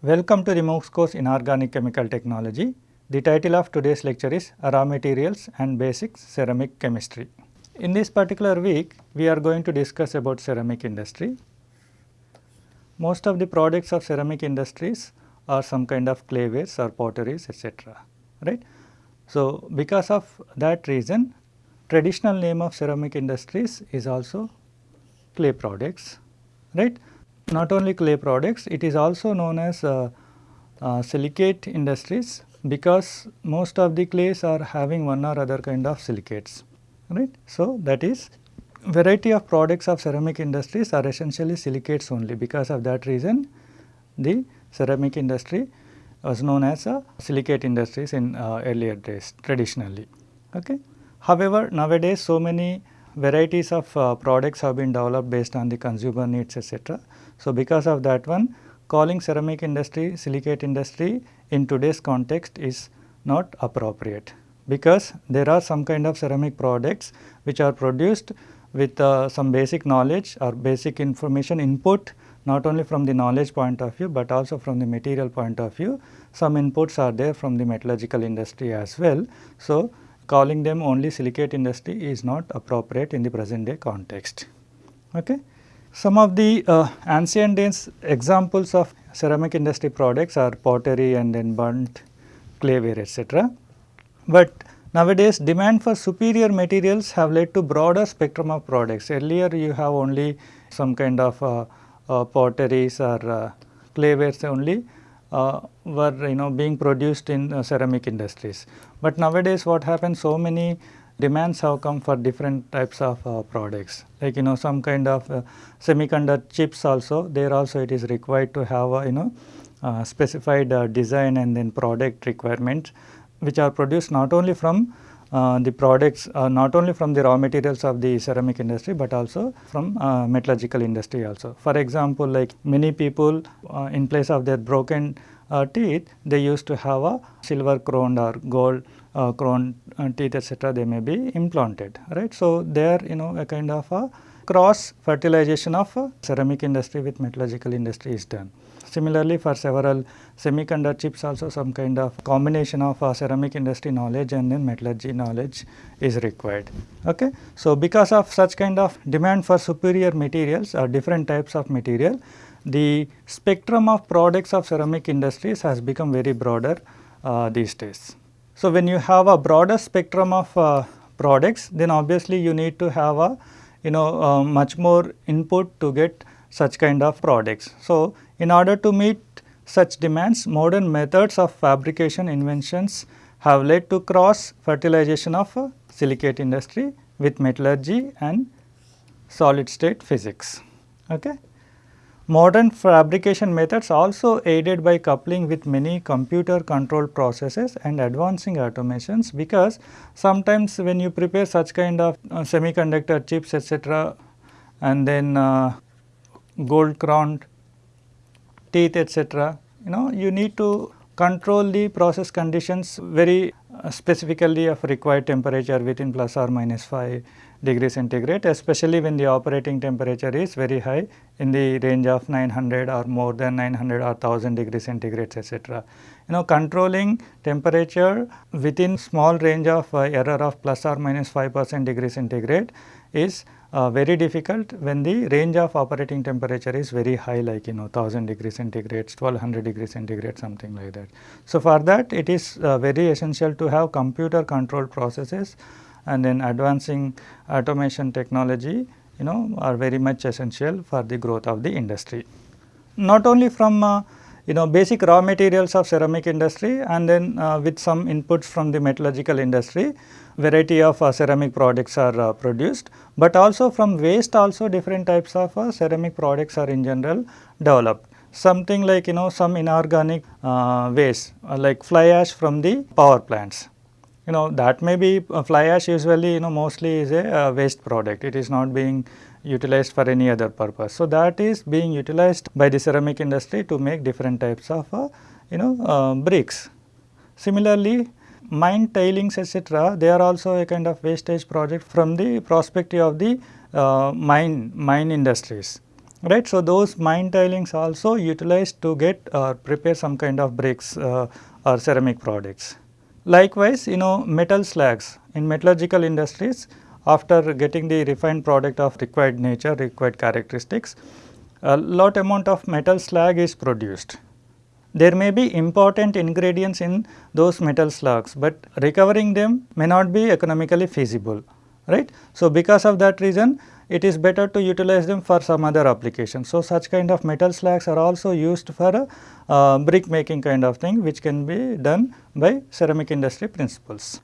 Welcome to the MOOCs course in Organic Chemical Technology. The title of today's lecture is Raw Materials and Basics Ceramic Chemistry. In this particular week, we are going to discuss about ceramic industry. Most of the products of ceramic industries are some kind of claywares or potteries etc. right. So, because of that reason traditional name of ceramic industries is also clay products right. Not only clay products it is also known as uh, uh, silicate industries because most of the clays are having one or other kind of silicates right. So, that is variety of products of ceramic industries are essentially silicates only because of that reason the ceramic industry was known as a silicate industries in uh, earlier days traditionally. Okay. However, nowadays so many varieties of uh, products have been developed based on the consumer needs etc. So, because of that one calling ceramic industry silicate industry in today's context is not appropriate because there are some kind of ceramic products which are produced with uh, some basic knowledge or basic information input not only from the knowledge point of view, but also from the material point of view. Some inputs are there from the metallurgical industry as well. So, calling them only silicate industry is not appropriate in the present day context. Okay. Some of the uh, ancient examples of ceramic industry products are pottery and then burnt clayware etc. But nowadays demand for superior materials have led to broader spectrum of products. Earlier you have only some kind of uh, uh, potteries or uh, claywares only uh, were you know being produced in uh, ceramic industries. But nowadays what happens so many demands have come for different types of uh, products like you know some kind of uh, semiconductor chips also there also it is required to have a, you know uh, specified uh, design and then product requirements which are produced not only from uh, the products uh, not only from the raw materials of the ceramic industry, but also from metallurgical industry also. For example, like many people in place of their broken teeth they used to have a silver crowned or gold uh, crown uh, teeth etc. they may be implanted right. So, there you know a kind of a cross fertilization of ceramic industry with metallurgical industry is done. Similarly, for several semiconductor chips also some kind of combination of uh, ceramic industry knowledge and then metallurgy knowledge is required. Okay. So, because of such kind of demand for superior materials or different types of material, the spectrum of products of ceramic industries has become very broader uh, these days. So, when you have a broader spectrum of uh, products then obviously you need to have a you know uh, much more input to get such kind of products. So, in order to meet such demands modern methods of fabrication inventions have led to cross fertilization of uh, silicate industry with metallurgy and solid state physics. Okay. Modern fabrication methods also aided by coupling with many computer controlled processes and advancing automations because sometimes when you prepare such kind of uh, semiconductor chips etc. and then uh, gold crowned teeth etc. you know you need to control the process conditions very specifically of required temperature within plus or minus 5 degree centigrade especially when the operating temperature is very high in the range of 900 or more than 900 or 1000 degree centigrade etc. You know controlling temperature within small range of uh, error of plus or minus 5 percent degree centigrade is uh, very difficult when the range of operating temperature is very high like you know 1000 degree centigrade, 1200 degree centigrade something like that. So, for that it is uh, very essential to have computer controlled processes and then advancing automation technology you know are very much essential for the growth of the industry. Not only from uh, you know basic raw materials of ceramic industry and then uh, with some inputs from the metallurgical industry variety of uh, ceramic products are uh, produced, but also from waste also different types of uh, ceramic products are in general developed. Something like you know some inorganic uh, waste like fly ash from the power plants you know that may be uh, fly ash usually you know mostly is a uh, waste product it is not being utilized for any other purpose. So, that is being utilized by the ceramic industry to make different types of uh, you know uh, bricks. Similarly, mine tailings etc., they are also a kind of wastage project from the perspective of the uh, mine mine industries. right. So, those mine tailings also utilized to get or prepare some kind of bricks uh, or ceramic products. Likewise, you know metal slags in metallurgical industries after getting the refined product of required nature, required characteristics, a lot amount of metal slag is produced. There may be important ingredients in those metal slags, but recovering them may not be economically feasible, right. So, because of that reason it is better to utilize them for some other application. So, such kind of metal slags are also used for uh, brick making kind of thing which can be done by ceramic industry principles.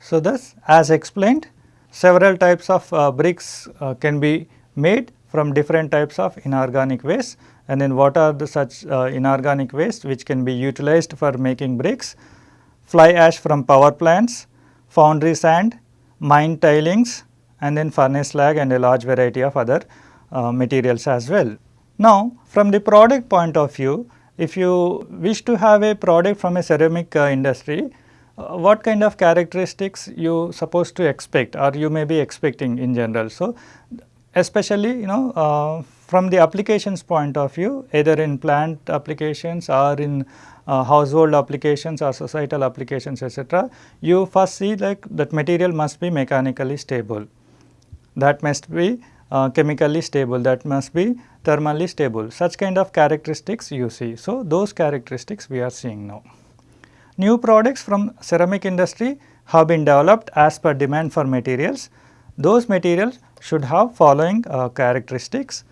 So, thus as explained several types of uh, bricks uh, can be made from different types of inorganic waste and then what are the such uh, inorganic waste which can be utilized for making bricks, fly ash from power plants, foundry sand, mine tailings, and then furnace slag and a large variety of other uh, materials as well. Now, from the product point of view, if you wish to have a product from a ceramic uh, industry, uh, what kind of characteristics you supposed to expect or you may be expecting in general. So, especially you know uh, from the applications point of view either in plant applications or in uh, household applications or societal applications etc., you first see like that material must be mechanically stable that must be uh, chemically stable, that must be thermally stable. Such kind of characteristics you see. So, those characteristics we are seeing now. New products from ceramic industry have been developed as per demand for materials. Those materials should have following uh, characteristics.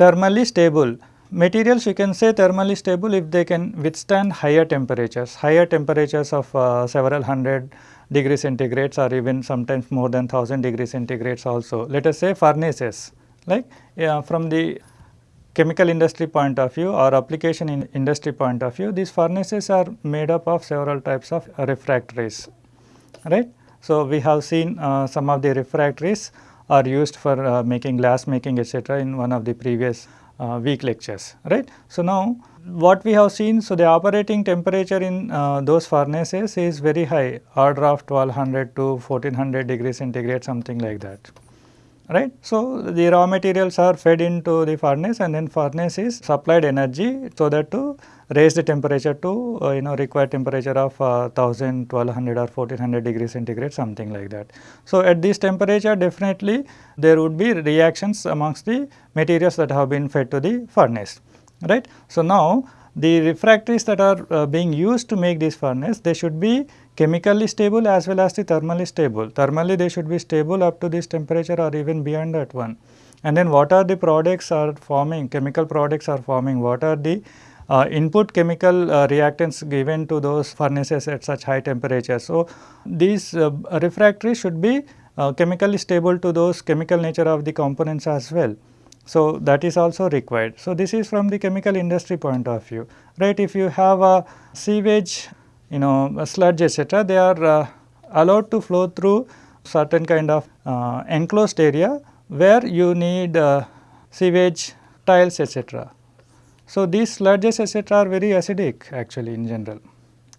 Thermally stable, materials you can say thermally stable if they can withstand higher temperatures, higher temperatures of uh, several hundred degree centigrades or even sometimes more than 1000 degree centigrades also. Let us say furnaces like yeah, from the chemical industry point of view or application in industry point of view these furnaces are made up of several types of refractories right. So, we have seen uh, some of the refractories are used for uh, making glass making etc. in one of the previous uh, week lectures right. So, now what we have seen, so the operating temperature in uh, those furnaces is very high, order of 1200 to 1400 degrees centigrade something like that, right. So, the raw materials are fed into the furnace and then furnace is supplied energy so that to raise the temperature to uh, you know required temperature of uh, 1000, 1200 or 1400 degrees centigrade something like that. So, at this temperature definitely there would be reactions amongst the materials that have been fed to the furnace right. So, now the refractories that are uh, being used to make this furnace they should be chemically stable as well as the thermally stable. Thermally they should be stable up to this temperature or even beyond that one. And then what are the products are forming chemical products are forming what are the uh, input chemical uh, reactants given to those furnaces at such high temperatures. So, these uh, refractories should be uh, chemically stable to those chemical nature of the components as well. So, that is also required. So, this is from the chemical industry point of view, right. If you have a sewage, you know sludge etc., they are uh, allowed to flow through certain kind of uh, enclosed area where you need sewage tiles etc. So, these sludges etc., are very acidic actually in general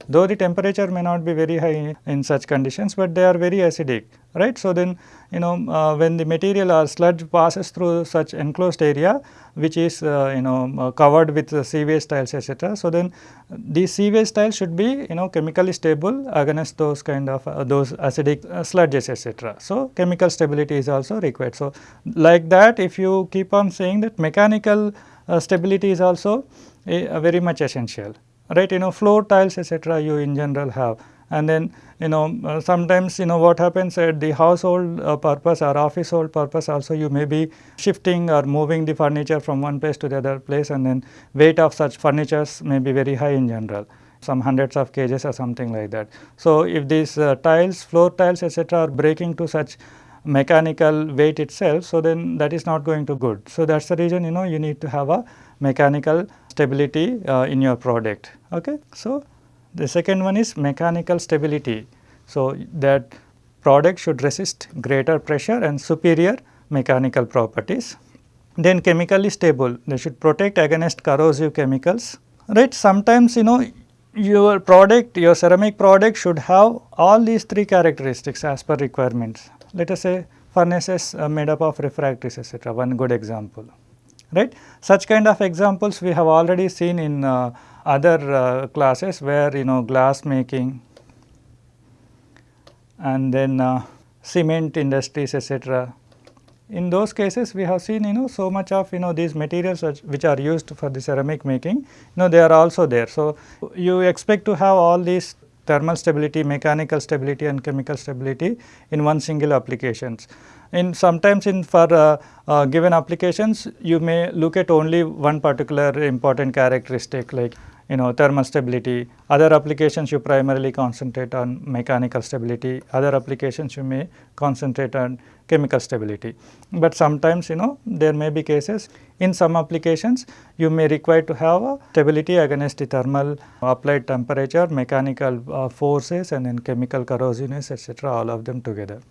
though the temperature may not be very high in such conditions, but they are very acidic right. So, then you know uh, when the material or sludge passes through such enclosed area which is uh, you know uh, covered with sewage tiles etc. So, then these sewage tiles should be you know chemically stable against those kind of uh, those acidic uh, sludges etc. So, chemical stability is also required. So, like that if you keep on saying that mechanical uh, stability is also very much essential right you know floor tiles etc. you in general have and then you know uh, sometimes you know what happens at the household uh, purpose or office hold purpose also you may be shifting or moving the furniture from one place to the other place and then weight of such furnitures may be very high in general some hundreds of kgs or something like that. So, if these uh, tiles floor tiles etc. are breaking to such mechanical weight itself, so then that is not going to good. So, that is the reason you know you need to have a mechanical stability uh, in your product. Okay. So, the second one is mechanical stability. So, that product should resist greater pressure and superior mechanical properties. Then chemically stable, they should protect against corrosive chemicals, right. Sometimes you know your product, your ceramic product should have all these three characteristics as per requirements. Let us say furnaces made up of refractories etc., one good example right. Such kind of examples we have already seen in uh, other uh, classes where you know glass making and then uh, cement industries etc. In those cases we have seen you know so much of you know these materials which are used for the ceramic making you know they are also there. So, you expect to have all these thermal stability, mechanical stability and chemical stability in one single applications. In sometimes in for uh, uh, given applications you may look at only one particular important characteristic like you know thermal stability. Other applications you primarily concentrate on mechanical stability, other applications you may concentrate on chemical stability. But sometimes you know there may be cases in some applications you may require to have a stability against the thermal applied temperature, mechanical uh, forces and then chemical corrosiveness etc. all of them together.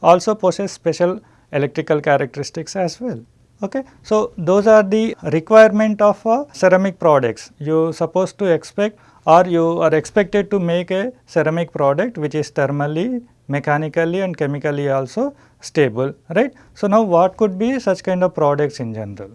Also possess special electrical characteristics as well. Okay. So, those are the requirement of uh, ceramic products. You supposed to expect or you are expected to make a ceramic product which is thermally, mechanically and chemically also stable, right. So, now what could be such kind of products in general,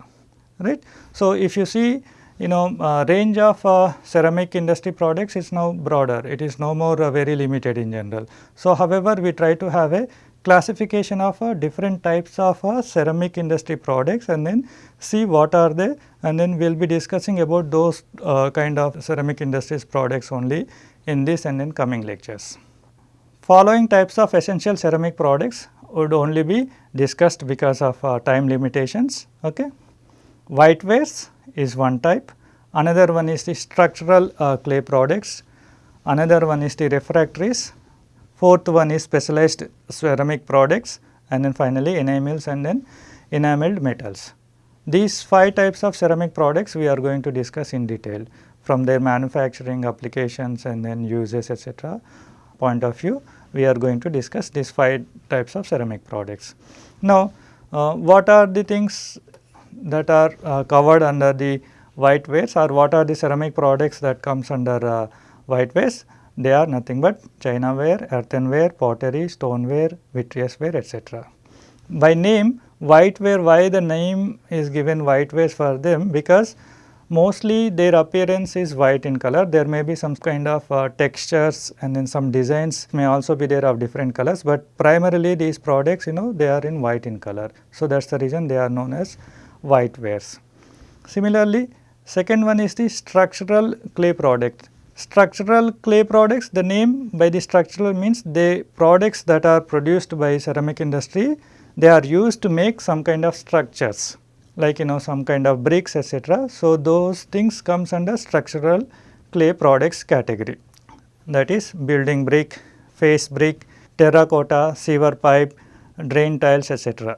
right. So, if you see you know uh, range of uh, ceramic industry products is now broader, it is no more uh, very limited in general. So, however, we try to have a classification of uh, different types of uh, ceramic industry products and then see what are they and then we will be discussing about those uh, kind of ceramic industries products only in this and in coming lectures. Following types of essential ceramic products would only be discussed because of uh, time limitations. Okay. Whitewares is one type, another one is the structural uh, clay products, another one is the refractories Fourth one is specialized ceramic products and then finally enamels and then enameled metals. These five types of ceramic products we are going to discuss in detail from their manufacturing applications and then uses etc. point of view we are going to discuss these five types of ceramic products. Now, uh, what are the things that are uh, covered under the white whitewares or what are the ceramic products that comes under uh, whitewares? They are nothing but chinaware, earthenware, pottery, stoneware, vitreous ware etc. By name whiteware, why the name is given whitewares for them? Because mostly their appearance is white in color. There may be some kind of uh, textures and then some designs may also be there of different colors, but primarily these products you know they are in white in color. So, that is the reason they are known as whitewares. Similarly, second one is the structural clay product. Structural clay products, the name by the structural means the products that are produced by ceramic industry, they are used to make some kind of structures like you know some kind of bricks etc. So, those things comes under structural clay products category that is building brick, face brick, terracotta, sewer pipe, drain tiles etc.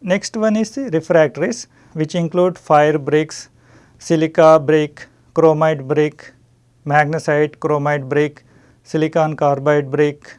Next one is the refractories which include fire bricks, silica brick, chromite brick, magnesite, chromite brick, silicon carbide brick,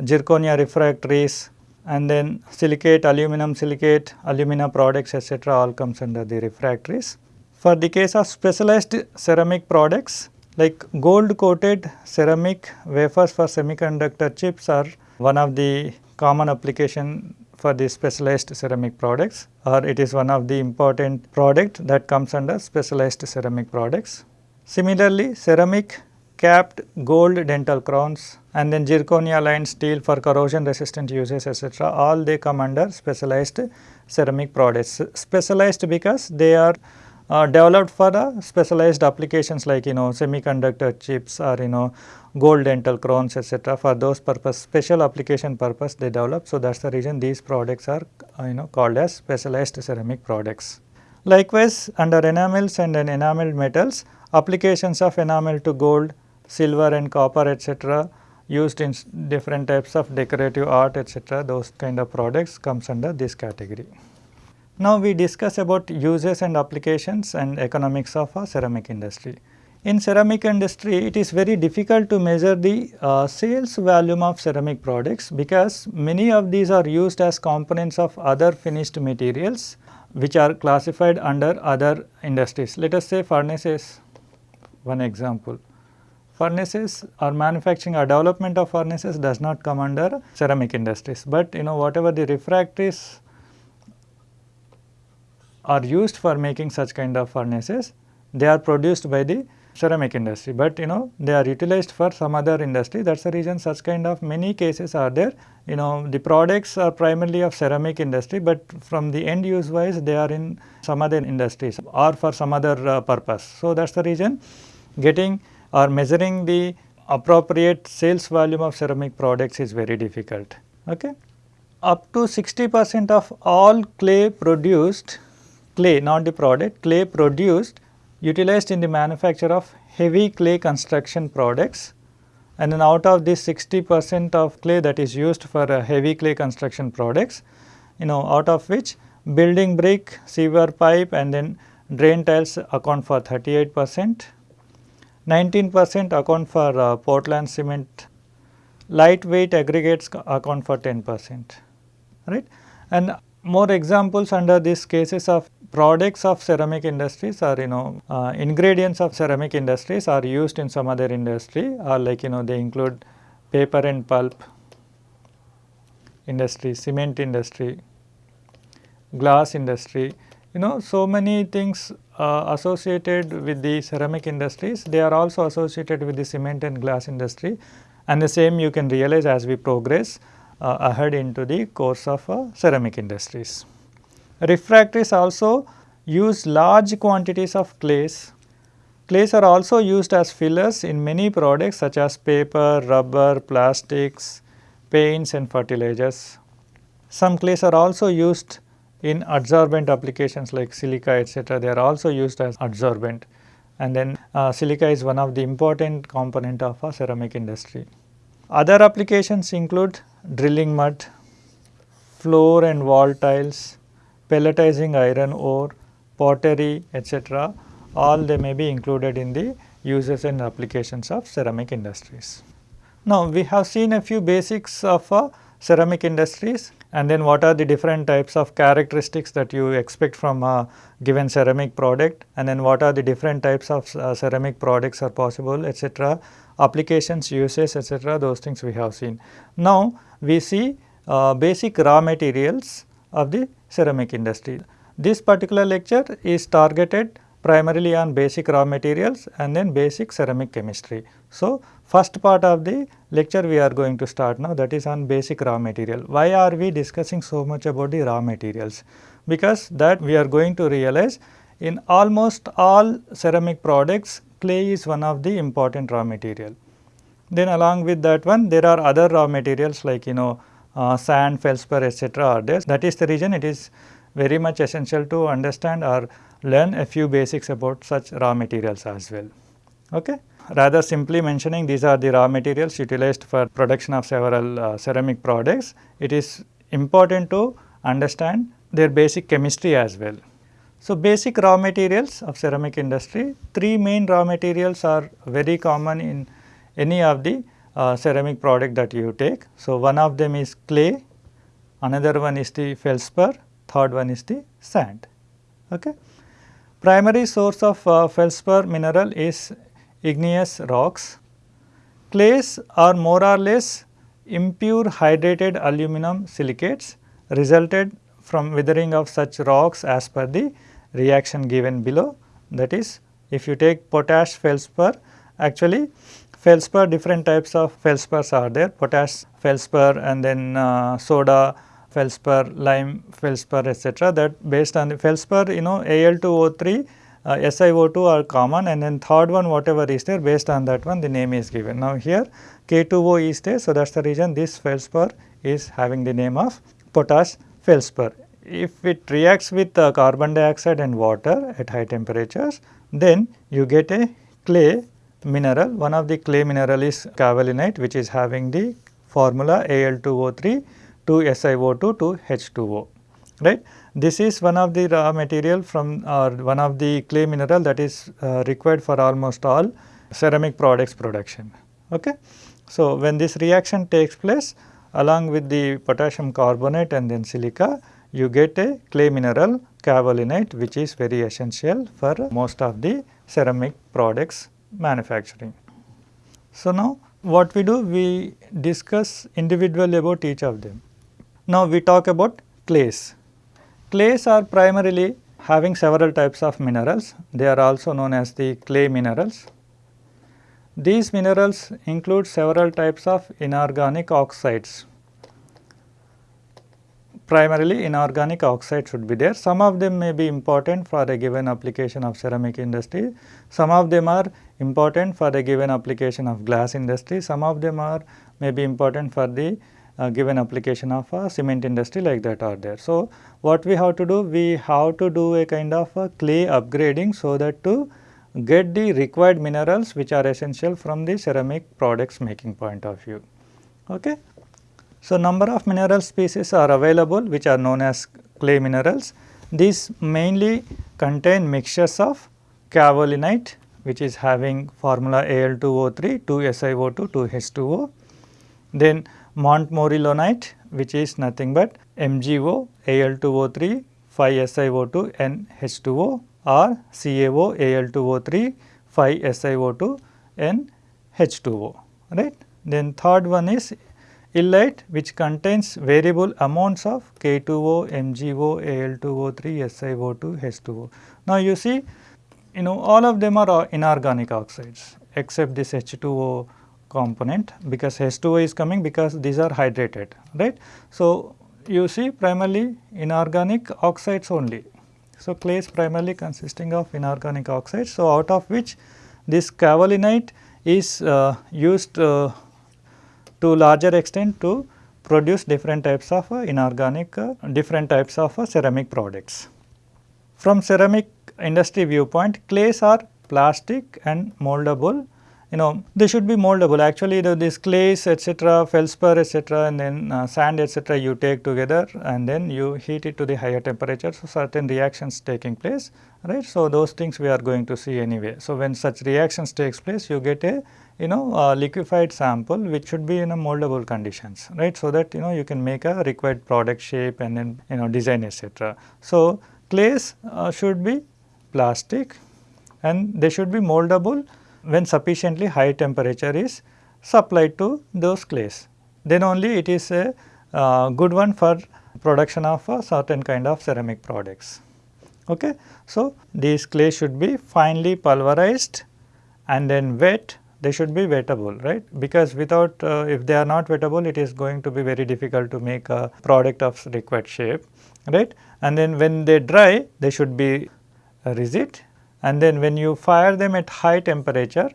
zirconia refractories and then silicate, aluminum silicate, alumina products etc. all comes under the refractories. For the case of specialized ceramic products like gold coated ceramic wafers for semiconductor chips are one of the common application for the specialized ceramic products or it is one of the important product that comes under specialized ceramic products. Similarly, ceramic capped gold dental crowns and then zirconia lined steel for corrosion resistant uses etc. all they come under specialized ceramic products. Specialized because they are uh, developed for the specialized applications like you know semiconductor chips or you know gold dental crowns etc. for those purpose special application purpose they develop. So, that is the reason these products are uh, you know called as specialized ceramic products. Likewise, under enamels and then enameled metals applications of enamel to gold, silver and copper etc. used in different types of decorative art etc. those kind of products comes under this category. Now, we discuss about uses and applications and economics of a ceramic industry. In ceramic industry, it is very difficult to measure the uh, sales volume of ceramic products because many of these are used as components of other finished materials which are classified under other industries. Let us say furnaces one example. Furnaces or manufacturing or development of furnaces does not come under ceramic industries, but you know whatever the refractories are used for making such kind of furnaces, they are produced by the ceramic industry, but you know they are utilized for some other industry that is the reason such kind of many cases are there. You know the products are primarily of ceramic industry, but from the end use wise they are in some other industries or for some other uh, purpose. So, that is the reason getting or measuring the appropriate sales volume of ceramic products is very difficult. Okay. Up to 60 percent of all clay produced, clay not the product, clay produced utilized in the manufacture of heavy clay construction products and then out of this 60 percent of clay that is used for uh, heavy clay construction products, you know out of which building brick, sewer pipe and then drain tiles account for 38 percent, 19 percent account for uh, Portland cement, lightweight aggregates account for 10 percent, right. And more examples under these cases of products of ceramic industries or you know uh, ingredients of ceramic industries are used in some other industry or like you know they include paper and pulp industry, cement industry, glass industry, you know so many things uh, associated with the ceramic industries, they are also associated with the cement and glass industry and the same you can realize as we progress uh, ahead into the course of uh, ceramic industries. Refractories also use large quantities of clays. Clays are also used as fillers in many products such as paper, rubber, plastics, paints and fertilizers. Some clays are also used in adsorbent applications like silica etc. They are also used as adsorbent and then uh, silica is one of the important component of a ceramic industry. Other applications include drilling mud, floor and wall tiles, pelletizing iron ore, pottery etc. all they may be included in the uses and applications of ceramic industries. Now, we have seen a few basics of uh, ceramic industries and then what are the different types of characteristics that you expect from a given ceramic product and then what are the different types of uh, ceramic products are possible etc. applications uses etc. those things we have seen. Now, we see uh, basic raw materials of the ceramic industry. This particular lecture is targeted primarily on basic raw materials and then basic ceramic chemistry. So, first part of the lecture we are going to start now that is on basic raw material. Why are we discussing so much about the raw materials? Because that we are going to realize in almost all ceramic products clay is one of the important raw material. Then along with that one there are other raw materials like you know uh, sand, feldspar etc. are there. That is the reason it is very much essential to understand or learn a few basics about such raw materials as well. Okay? Rather simply mentioning these are the raw materials utilized for production of several uh, ceramic products, it is important to understand their basic chemistry as well. So, basic raw materials of ceramic industry, three main raw materials are very common in any of the uh, ceramic product that you take. So, one of them is clay, another one is the feldspar, third one is the sand. Okay. Primary source of uh, feldspar mineral is igneous rocks. Clays are more or less impure hydrated aluminum silicates resulted from withering of such rocks as per the reaction given below. That is, if you take potash feldspar, actually feldspar different types of feldspars are there potash feldspar and then uh, soda feldspar, lime feldspar etc. that based on the feldspar you know Al2O3 uh, SiO2 are common and then third one whatever is there based on that one the name is given. Now here K2O is there so that is the reason this feldspar is having the name of potash feldspar. If it reacts with uh, carbon dioxide and water at high temperatures then you get a clay mineral. One of the clay mineral is kaolinite which is having the formula Al2O3 to SiO2 to H2O right. This is one of the raw material from or one of the clay mineral that is uh, required for almost all ceramic products production. Okay. So, when this reaction takes place along with the potassium carbonate and then silica you get a clay mineral kaolinite which is very essential for most of the ceramic products manufacturing. So, now what we do we discuss individually about each of them. Now, we talk about clays. Clays are primarily having several types of minerals. They are also known as the clay minerals. These minerals include several types of inorganic oxides. Primarily inorganic oxide should be there. Some of them may be important for a given application of ceramic industry. Some of them are important for a given application of glass industry. Some of them are may be important for the Uh, given application of a cement industry like that are there. So, what we have to do? We have to do a kind of a clay upgrading so that to get the required minerals which are essential from the ceramic products making point of view. Okay. So, number of mineral species are available which are known as clay minerals. These mainly contain mixtures of kaolinite which is having formula Al2O3, 2SiO2, 2H2O. Then montmorillonite which is nothing but MgO, Al2O3, 5SiO2 and H2O or CaO, Al2O3, 5SiO2 and H2O right. Then third one is illite which contains variable amounts of K2O, MgO, Al2O3, SiO2, H2O. Now you see you know all of them are inorganic oxides except this H2O component because H2O is coming because these are hydrated right. So, you see primarily inorganic oxides only. So, clay is primarily consisting of inorganic oxides. So, out of which this kaolinite is uh, used uh, to larger extent to produce different types of uh, inorganic uh, different types of uh, ceramic products. From ceramic industry viewpoint clays are plastic and moldable you know they should be moldable. Actually the, this clays etc feldspar etc and then uh, sand etc you take together and then you heat it to the higher temperature. So certain reactions taking place right? So those things we are going to see anyway. So when such reactions takes place you get a you know liquefied sample which should be in a moldable conditions right? So that you know you can make a required product shape and then you know design etc so clays uh, should be plastic and they should be moldable when sufficiently high temperature is supplied to those clays. Then only it is a uh, good one for production of a certain kind of ceramic products. Okay. So, these clays should be finely pulverized and then wet they should be wettable right because without uh, if they are not wettable it is going to be very difficult to make a product of required shape right and then when they dry they should be uh, rigid and then when you fire them at high temperature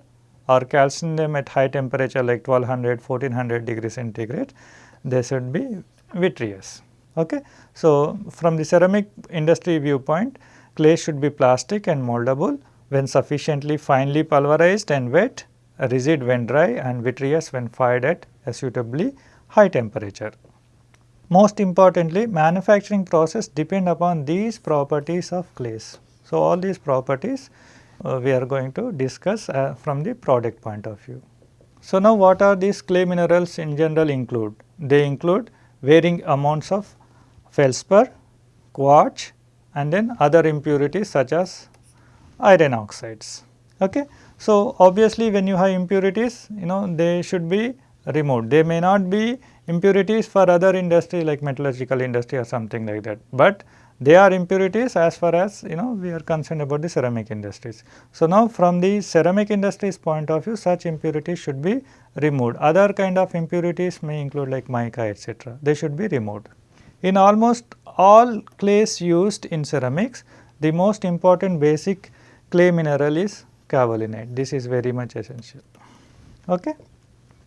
or calcine them at high temperature like 1200, 1400 degree centigrade, they should be vitreous. Okay. So, from the ceramic industry viewpoint, clay should be plastic and moldable when sufficiently finely pulverized and wet, rigid when dry and vitreous when fired at a suitably high temperature. Most importantly, manufacturing process depend upon these properties of clays. So, all these properties uh, we are going to discuss uh, from the product point of view. So, now what are these clay minerals in general include? They include varying amounts of feldspar, quartz and then other impurities such as iron oxides. Okay. So, obviously when you have impurities you know they should be removed. They may not be impurities for other industry like metallurgical industry or something like that, but they are impurities as far as you know we are concerned about the ceramic industries. So, now from the ceramic industries point of view such impurities should be removed. Other kind of impurities may include like mica etc. They should be removed. In almost all clays used in ceramics, the most important basic clay mineral is kaolinite. This is very much essential. Okay.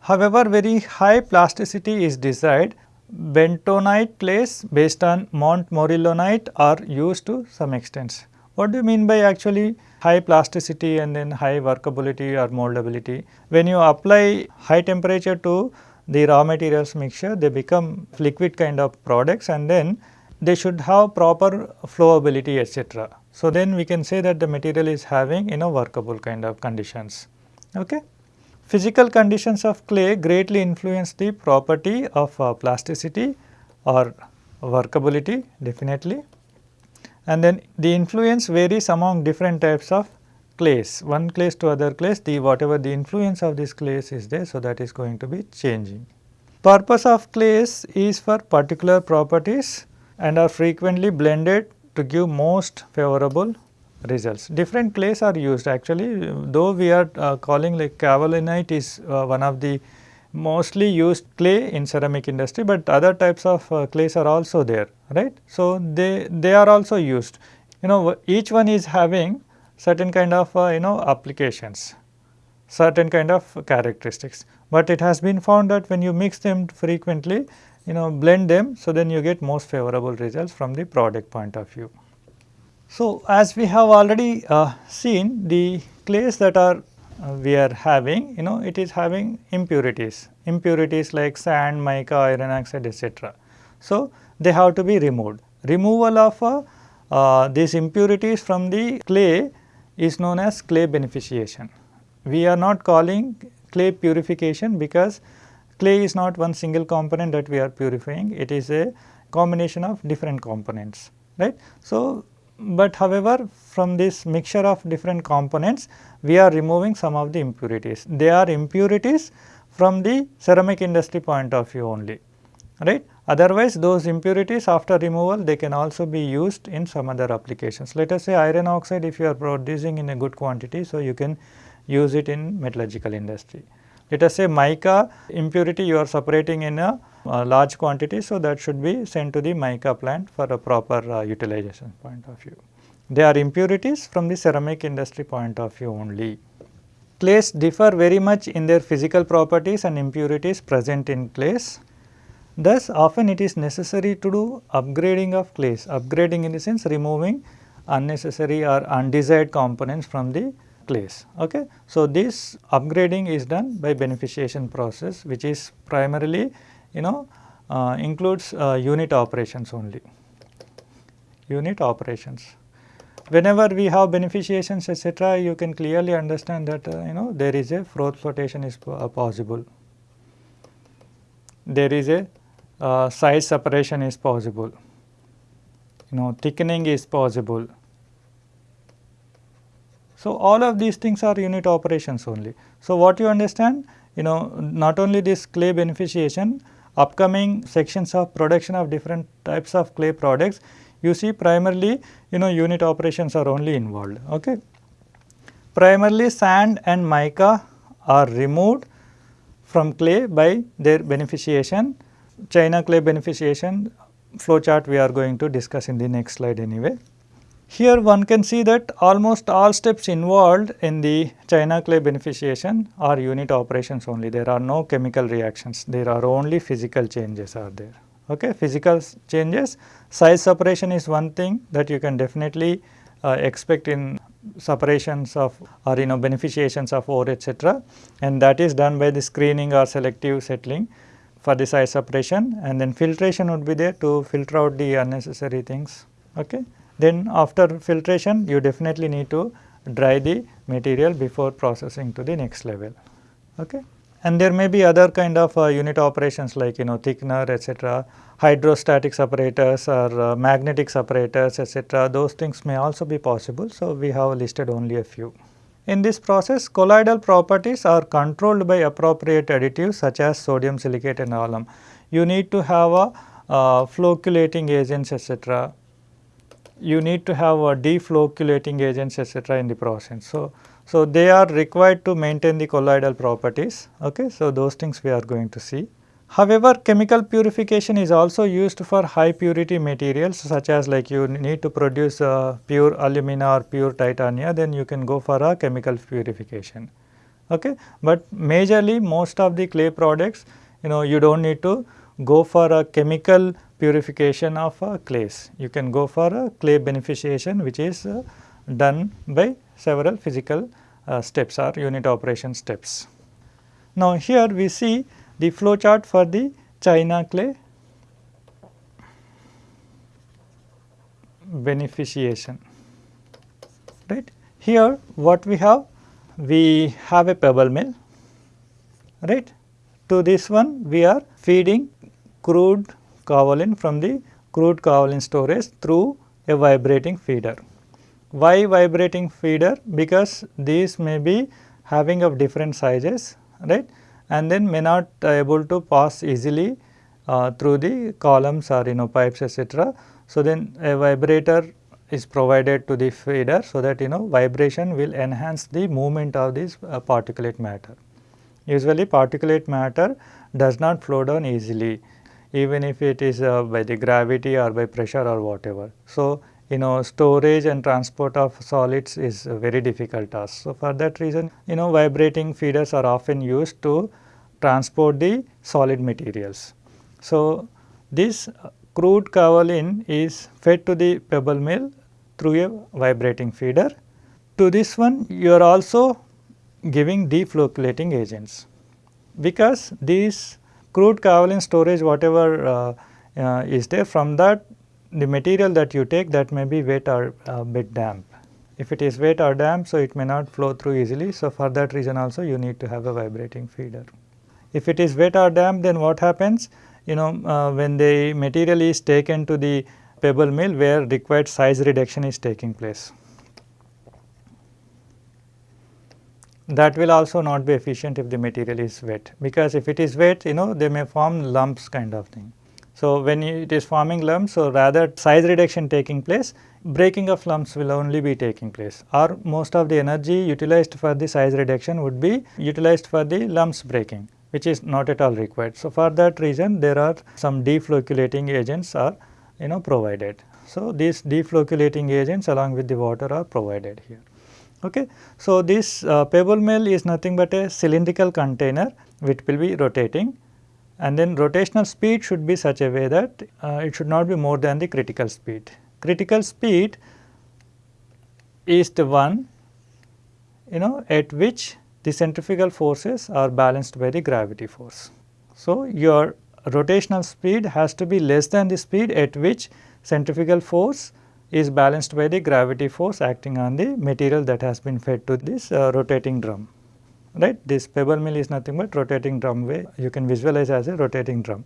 However, very high plasticity is desired bentonite clays based on montmorillonite are used to some extent. What do you mean by actually high plasticity and then high workability or moldability? When you apply high temperature to the raw materials mixture, they become liquid kind of products and then they should have proper flowability etc. So, then we can say that the material is having you know workable kind of conditions. Okay. Physical conditions of clay greatly influence the property of uh, plasticity or workability definitely and then the influence varies among different types of clays. One clays to other clays the whatever the influence of this clays is there so that is going to be changing. Purpose of clays is for particular properties and are frequently blended to give most favorable results. Different clays are used actually though we are uh, calling like kaolinite is uh, one of the mostly used clay in ceramic industry, but other types of uh, clays are also there right. So, they, they are also used you know each one is having certain kind of uh, you know applications certain kind of characteristics, but it has been found that when you mix them frequently you know blend them so then you get most favorable results from the product point of view. So, as we have already uh, seen the clays that are uh, we are having you know it is having impurities, impurities like sand, mica, iron oxide etc. So, they have to be removed. Removal of uh, uh, these impurities from the clay is known as clay beneficiation. We are not calling clay purification because clay is not one single component that we are purifying, it is a combination of different components right. So, but however, from this mixture of different components we are removing some of the impurities. They are impurities from the ceramic industry point of view only right. Otherwise, those impurities after removal they can also be used in some other applications. Let us say iron oxide if you are producing in a good quantity, so you can use it in metallurgical industry. Let us say mica impurity you are separating in a large quantity. So, that should be sent to the mica plant for a proper uh, utilization point of view. They are impurities from the ceramic industry point of view only. Clays differ very much in their physical properties and impurities present in clays. Thus, often it is necessary to do upgrading of clays, upgrading in the sense removing unnecessary or undesired components from the clays. Okay. So, this upgrading is done by beneficiation process which is primarily you know uh, includes uh, unit operations only, unit operations. Whenever we have beneficiations etc., you can clearly understand that uh, you know there is a froth flotation is uh, possible, there is a uh, size separation is possible, you know thickening is possible. So, all of these things are unit operations only. So, what you understand you know not only this clay beneficiation upcoming sections of production of different types of clay products, you see primarily you know unit operations are only involved. Okay. Primarily sand and mica are removed from clay by their beneficiation. China clay beneficiation flow chart we are going to discuss in the next slide anyway. Here one can see that almost all steps involved in the China clay beneficiation are unit operations only. There are no chemical reactions, there are only physical changes are there. Okay. Physical changes, size separation is one thing that you can definitely uh, expect in separations of or you know beneficiations of ore etc. and that is done by the screening or selective settling for the size separation and then filtration would be there to filter out the unnecessary things. Okay. Then after filtration you definitely need to dry the material before processing to the next level. Okay. And there may be other kind of uh, unit operations like you know thickener etc., hydrostatic separators or uh, magnetic separators etc. those things may also be possible. So, we have listed only a few. In this process colloidal properties are controlled by appropriate additives such as sodium silicate and alum. You need to have a uh, flocculating agents etc you need to have a deflocculating agents etc. in the process. So, so they are required to maintain the colloidal properties. Okay. So, those things we are going to see. However, chemical purification is also used for high purity materials such as like you need to produce uh, pure alumina or pure titania then you can go for a chemical purification. Okay. But majorly most of the clay products you know you do not need to go for a chemical purification of uh, clays. You can go for a clay beneficiation which is uh, done by several physical uh, steps or unit operation steps. Now, here we see the flow chart for the China clay beneficiation right. Here what we have? We have a pebble mill right. To this one we are feeding crude kaolin from the crude kaolin storage through a vibrating feeder. Why vibrating feeder? Because these may be having of different sizes right and then may not able to pass easily uh, through the columns or you know pipes etc. So, then a vibrator is provided to the feeder so that you know vibration will enhance the movement of this uh, particulate matter. Usually particulate matter does not flow down easily even if it is uh, by the gravity or by pressure or whatever. So, you know storage and transport of solids is a very difficult task. So, for that reason you know vibrating feeders are often used to transport the solid materials. So, this crude kaolin is fed to the pebble mill through a vibrating feeder. To this one you are also giving deflocculating agents because these crude kaolin storage whatever uh, uh, is there from that the material that you take that may be wet or uh, bit damp. If it is wet or damp, so it may not flow through easily. So, for that reason also you need to have a vibrating feeder. If it is wet or damp, then what happens? You know, when the material is taken to the pebble mill where required size reduction is taking place. That will also not be efficient if the material is wet, because if it is wet, you know, they may form lumps kind of thing. So, when it is forming lumps, so rather size reduction taking place, breaking of lumps will only be taking place or most of the energy utilized for the size reduction would be utilized for the lumps breaking which is not at all required. So, for that reason there are some deflocculating agents are you know provided. So, these deflocculating agents along with the water are provided here. Okay. So, this uh, pebble mill is nothing but a cylindrical container which will be rotating and then rotational speed should be such a way that uh, it should not be more than the critical speed. Critical speed is the one you know at which the centrifugal forces are balanced by the gravity force. So, your rotational speed has to be less than the speed at which centrifugal force is balanced by the gravity force acting on the material that has been fed to this uh, rotating drum right. This pebble mill is nothing but rotating drum way you can visualize as a rotating drum.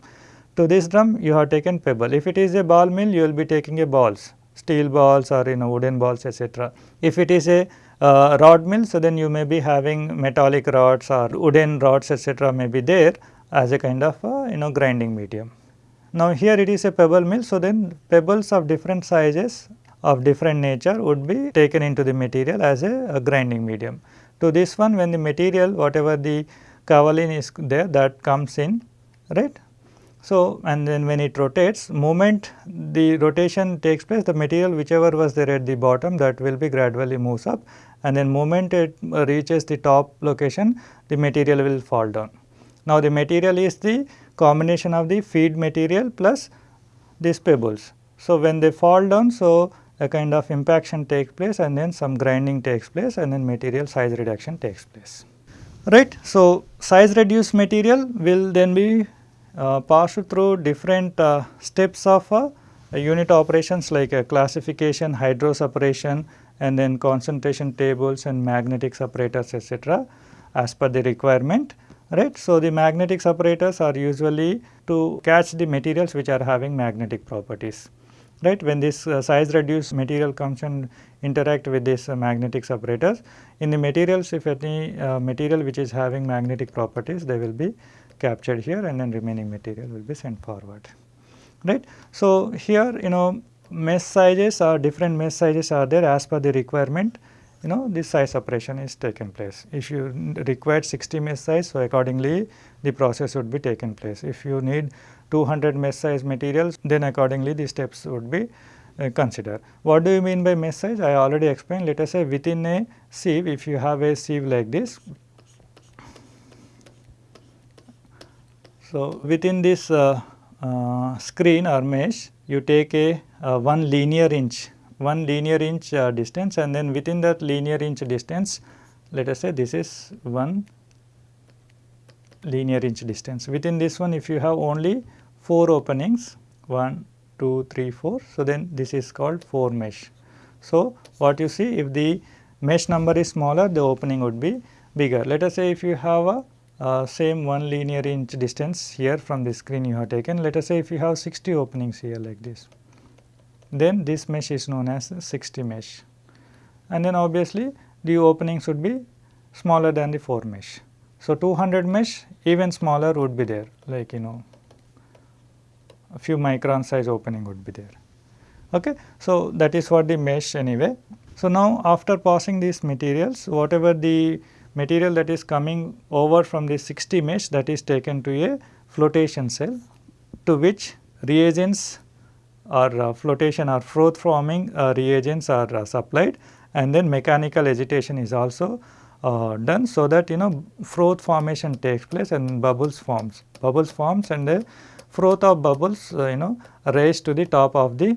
To this drum you have taken pebble. If it is a ball mill you will be taking a balls, steel balls or you know wooden balls etc. If it is a uh, rod mill so then you may be having metallic rods or wooden rods etc. may be there as a kind of uh, you know grinding medium. Now here it is a pebble mill so then pebbles of different sizes of different nature would be taken into the material as a, a grinding medium. To this one when the material whatever the kaolin is there that comes in right. So, and then when it rotates moment the rotation takes place the material whichever was there at the bottom that will be gradually moves up and then moment it uh, reaches the top location the material will fall down. Now, the material is the combination of the feed material plus these pebbles. So, when they fall down so a kind of impaction takes place and then some grinding takes place and then material size reduction takes place. Right. So, size reduced material will then be uh, passed through different uh, steps of uh, unit operations like classification, hydro separation and then concentration tables and magnetic separators etc. as per the requirement right. So, the magnetic separators are usually to catch the materials which are having magnetic properties right. When this uh, size reduced material comes and interact with this uh, magnetic separators, in the materials if any uh, material which is having magnetic properties they will be captured here and then remaining material will be sent forward right. So, here you know mesh sizes or different mesh sizes are there as per the requirement you know this size separation is taken place. If you require 60 mesh size so accordingly the process would be taken place. If you need 200 mesh size materials then accordingly the steps would be uh, considered. What do you mean by mesh size? I already explained let us say within a sieve if you have a sieve like this. So, within this uh, uh, screen or mesh you take a uh, 1 linear inch 1 linear inch uh, distance and then within that linear inch distance let us say this is 1 linear inch distance. Within this one if you have only 4 openings 1, 2, 3, 4. So, then this is called 4 mesh. So, what you see if the mesh number is smaller the opening would be bigger. Let us say if you have a uh, same 1 linear inch distance here from the screen you have taken. Let us say if you have 60 openings here like this, then this mesh is known as 60 mesh. And then obviously the opening should be smaller than the 4 mesh. So, 200 mesh even smaller would be there like you know a few micron size opening would be there. Okay. So, that is what the mesh anyway. So, now after passing these materials whatever the material that is coming over from the 60 mesh that is taken to a flotation cell to which reagents or uh, flotation or froth forming uh, reagents are uh, supplied and then mechanical agitation is also uh, done so that you know froth formation takes place and bubbles forms. Bubbles forms and the froth of bubbles uh, you know raise to the top of the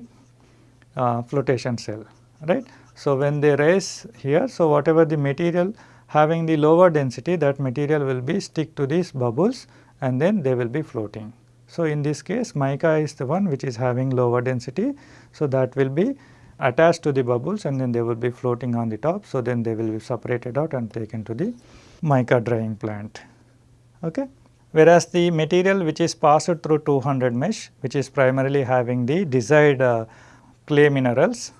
uh, flotation cell right. So, when they raise here so whatever the material having the lower density that material will be stick to these bubbles and then they will be floating. So, in this case mica is the one which is having lower density. So, that will be attached to the bubbles and then they will be floating on the top. So, then they will be separated out and taken to the mica drying plant. Okay. Whereas, the material which is passed through 200 mesh which is primarily having the desired uh, clay minerals,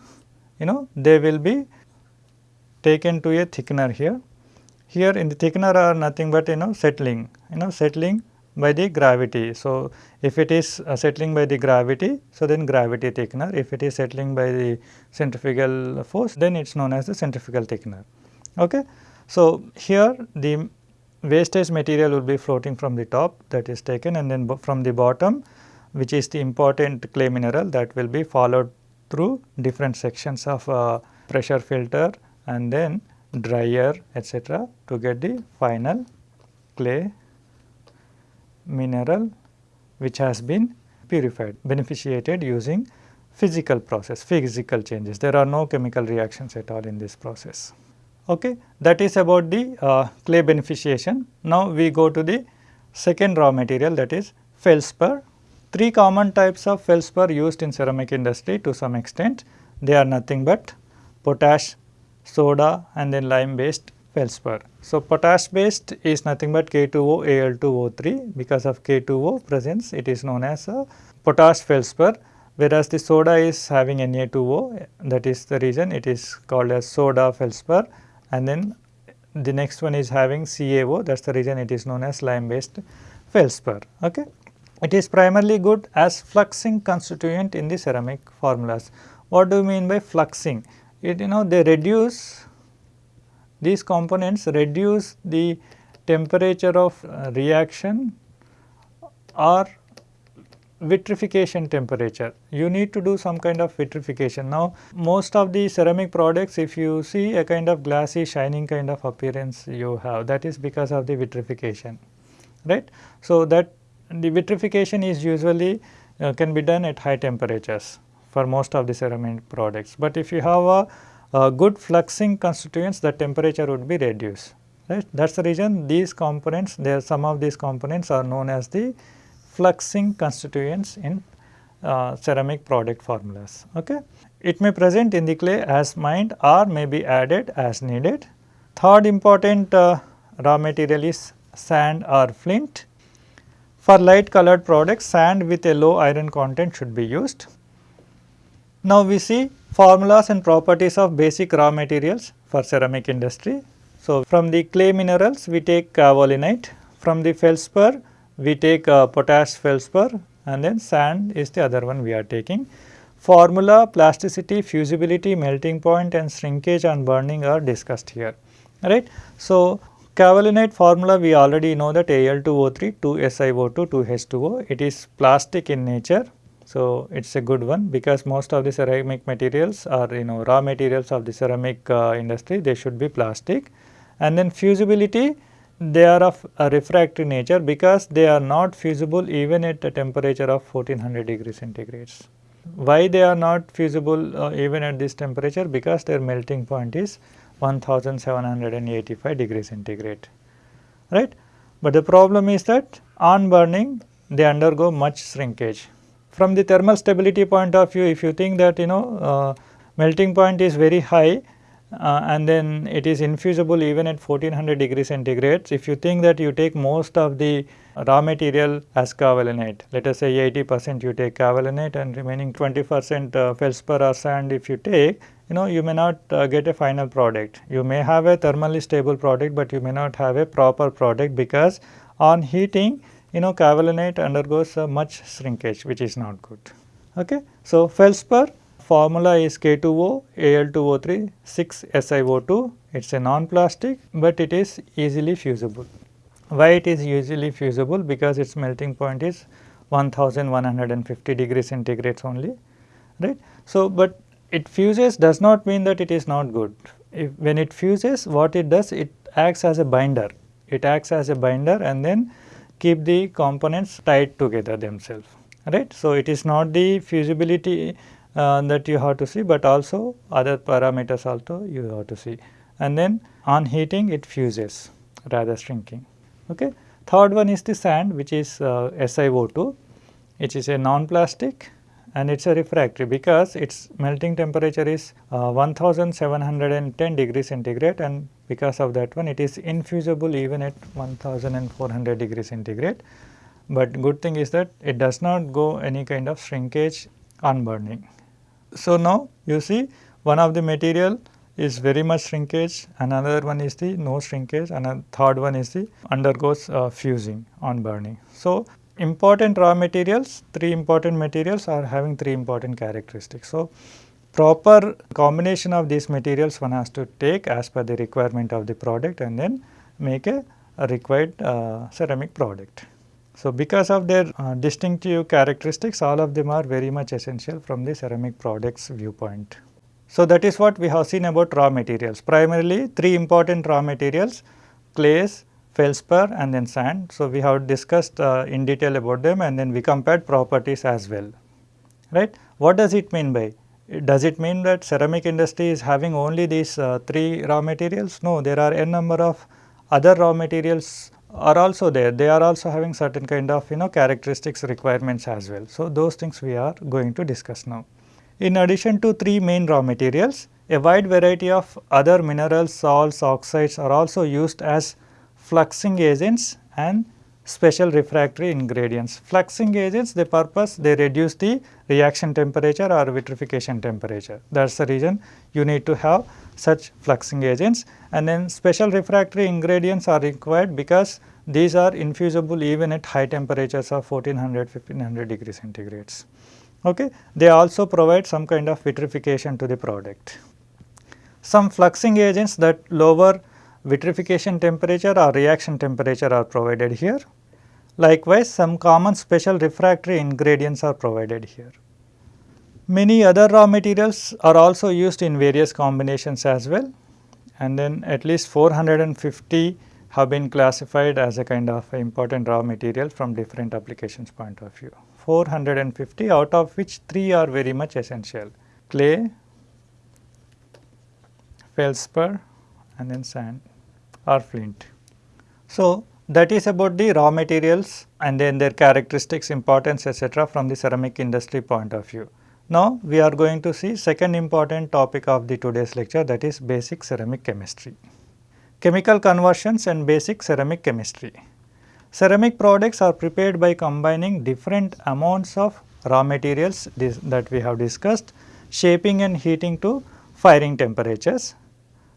you know they will be taken to a thickener here. Here in the thickener are nothing but you know settling, you know settling by the gravity. So, if it is uh, settling by the gravity, so then gravity thickener. If it is settling by the centrifugal force, then it is known as the centrifugal thickener. Okay. So, here the wastage material will be floating from the top that is taken and then from the bottom which is the important clay mineral that will be followed through different sections of uh, pressure filter and then dryer etc. to get the final clay mineral which has been purified, beneficiated using physical process, physical changes. There are no chemical reactions at all in this process. Okay. That is about the uh, clay beneficiation. Now, we go to the second raw material that is feldspar. Three common types of feldspar used in ceramic industry to some extent. They are nothing but potash, soda and then lime based feldspar. So, potash based is nothing but K2O Al2O3 because of K2O presence it is known as a potash feldspar whereas the soda is having Na2O that is the reason it is called as soda feldspar and then the next one is having CaO that is the reason it is known as lime based feldspar. Okay. It is primarily good as fluxing constituent in the ceramic formulas. What do you mean by fluxing? It you know they reduce these components reduce the temperature of uh, reaction or vitrification temperature. You need to do some kind of vitrification. Now, most of the ceramic products if you see a kind of glassy shining kind of appearance you have that is because of the vitrification right. So, that the vitrification is usually uh, can be done at high temperatures for most of the ceramic products. But if you have a uh, good fluxing constituents the temperature would be reduced right. That is the reason these components there some of these components are known as the fluxing constituents in uh, ceramic product formulas. Okay. It may present in the clay as mined or may be added as needed. Third important uh, raw material is sand or flint. For light colored products sand with a low iron content should be used. Now, we see formulas and properties of basic raw materials for ceramic industry. So, from the clay minerals we take kaolinite, from the feldspar we take uh, potash feldspar and then sand is the other one we are taking. Formula, plasticity, fusibility, melting point and shrinkage on burning are discussed here, right. So, kaolinite formula we already know that Al2O3, 2SiO2, 2H2O, it is plastic in nature so, it is a good one because most of the ceramic materials are you know raw materials of the ceramic uh, industry they should be plastic and then fusibility they are of a refractory nature because they are not fusible even at a temperature of 1400 degrees centigrades. Why they are not fusible uh, even at this temperature because their melting point is 1785 degrees centigrade right. But the problem is that on burning they undergo much shrinkage from the thermal stability point of view if you think that you know uh, melting point is very high uh, and then it is infusible even at 1400 degree centigrade. If you think that you take most of the raw material as kaolinite, let us say 80 percent you take kaolinite and remaining 20 percent uh, feldspar or sand if you take, you know you may not uh, get a final product. You may have a thermally stable product, but you may not have a proper product because on heating you know kaolinite undergoes much shrinkage which is not good. Okay. So, feldspar formula is K2O Al2O3 6 SiO2. It is a non-plastic, but it is easily fusible. Why it is easily fusible? Because its melting point is 1150 degrees centigrade only, right. So, but it fuses does not mean that it is not good. If when it fuses, what it does? It acts as a binder. It acts as a binder and then keep the components tied together themselves, right. So, it is not the fusibility uh, that you have to see, but also other parameters also you have to see and then on heating it fuses rather shrinking. Okay. Third one is the sand which is uh, SiO2 which is a non-plastic and it is a refractory because its melting temperature is uh, 1710 degrees centigrade and because of that one it is infusible even at 1400 degrees centigrade. But good thing is that it does not go any kind of shrinkage on burning. So, now you see one of the material is very much shrinkage, another one is the no shrinkage and a third one is the undergoes uh, fusing on burning. So, important raw materials, three important materials are having three important characteristics. So, proper combination of these materials one has to take as per the requirement of the product and then make a, a required uh, ceramic product. So, because of their uh, distinctive characteristics all of them are very much essential from the ceramic products viewpoint. So, that is what we have seen about raw materials. Primarily three important raw materials clays, feldspar and then sand. So, we have discussed uh, in detail about them and then we compared properties as well, right. What does it mean by? Does it mean that ceramic industry is having only these uh, three raw materials? No, there are n number of other raw materials are also there. They are also having certain kind of you know characteristics requirements as well. So, those things we are going to discuss now. In addition to three main raw materials, a wide variety of other minerals, salts, oxides are also used as fluxing agents and special refractory ingredients. Fluxing agents, the purpose they reduce the reaction temperature or vitrification temperature. That is the reason you need to have such fluxing agents and then special refractory ingredients are required because these are infusible even at high temperatures of 1400 1500 degrees centigrades okay, they also provide some kind of vitrification to the product. Some fluxing agents that lower vitrification temperature or reaction temperature are provided here. Likewise, some common special refractory ingredients are provided here. Many other raw materials are also used in various combinations as well and then at least 450 have been classified as a kind of important raw material from different applications point of view. 450 out of which 3 are very much essential clay, feldspar and then sand or flint. So, that is about the raw materials and then their characteristics, importance etc. from the ceramic industry point of view. Now, we are going to see second important topic of the today's lecture that is basic ceramic chemistry. Chemical conversions and basic ceramic chemistry. Ceramic products are prepared by combining different amounts of raw materials that we have discussed, shaping and heating to firing temperatures.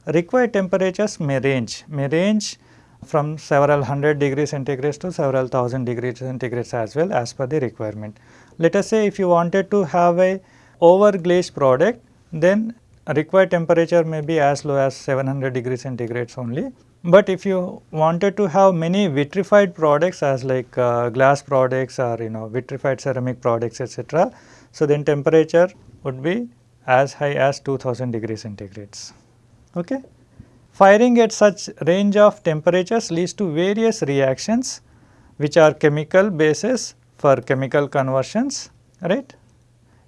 Required temperatures may range, may range from several hundred degrees centigrade to several thousand degrees centigrade as well as per the requirement. Let us say if you wanted to have a over glazed product, then required temperature may be as low as 700 degrees centigrade only but if you wanted to have many vitrified products as like uh, glass products or you know vitrified ceramic products etc. So, then temperature would be as high as 2000 degrees centigrades. Okay. Firing at such range of temperatures leads to various reactions which are chemical bases for chemical conversions right.